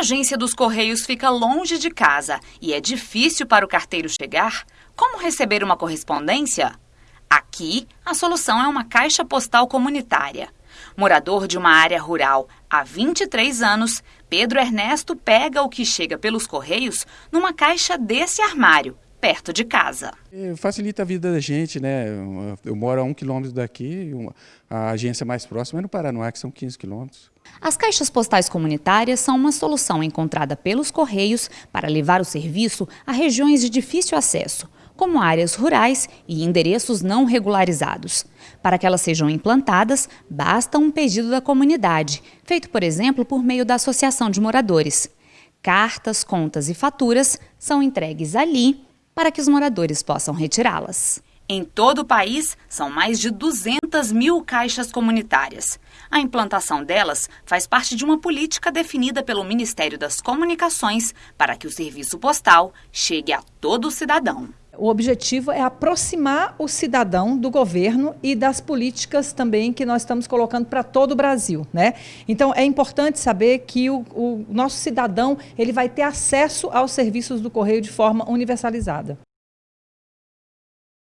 agência dos Correios fica longe de casa e é difícil para o carteiro chegar, como receber uma correspondência? Aqui, a solução é uma caixa postal comunitária. Morador de uma área rural há 23 anos, Pedro Ernesto pega o que chega pelos correios numa caixa desse armário, perto de casa. Facilita a vida da gente, né? Eu moro a um quilômetro daqui, a agência mais próxima é no Paranoá, que são 15 quilômetros. As caixas postais comunitárias são uma solução encontrada pelos Correios para levar o serviço a regiões de difícil acesso, como áreas rurais e endereços não regularizados. Para que elas sejam implantadas, basta um pedido da comunidade, feito, por exemplo, por meio da Associação de Moradores. Cartas, contas e faturas são entregues ali para que os moradores possam retirá-las. Em todo o país, são mais de 200 mil caixas comunitárias. A implantação delas faz parte de uma política definida pelo Ministério das Comunicações para que o serviço postal chegue a todo cidadão. O objetivo é aproximar o cidadão do governo e das políticas também que nós estamos colocando para todo o Brasil. Né? Então, é importante saber que o, o nosso cidadão ele vai ter acesso aos serviços do Correio de forma universalizada.